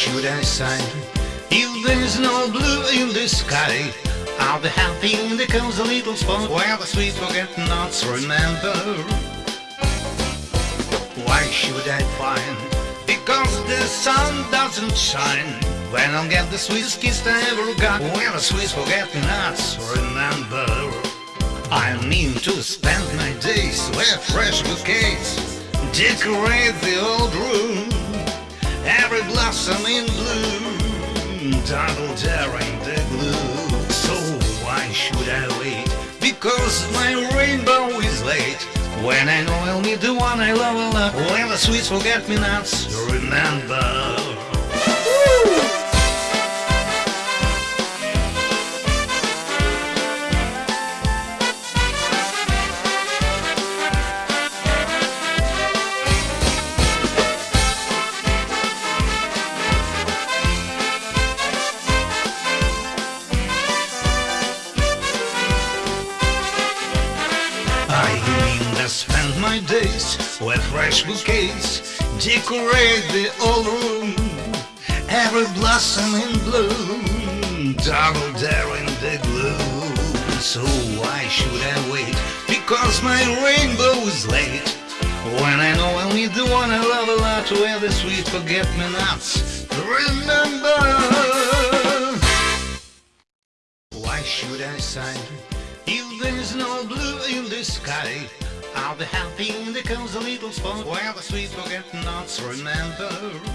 should I sigh? If there's no blue in the sky, I'll be happy there comes a little spot where the sweet forget-nots remember. Why should I pine? Because the sun doesn't shine. When I'll get the sweetest kiss I ever got, where the sweet forget-nots remember. I mean to spend my days with fresh bouquets, decorate the old room, blossom in bloom, double daring the glue. So why should I wait? Because my rainbow is late. When I know I'll meet the one I love a lot, when the sweet forget-me-nots remember. Spend my days with fresh bouquets, decorate the old room, every blossom in bloom, double daring the gloom So why should I wait? Because my rainbow is late. When I know I'll meet the one I love a lot, where the sweet forget-me-nots remember. Why should I sigh? If there's no blue in the sky, I'll be happy comes a little spot where the sweet forget-nots remember.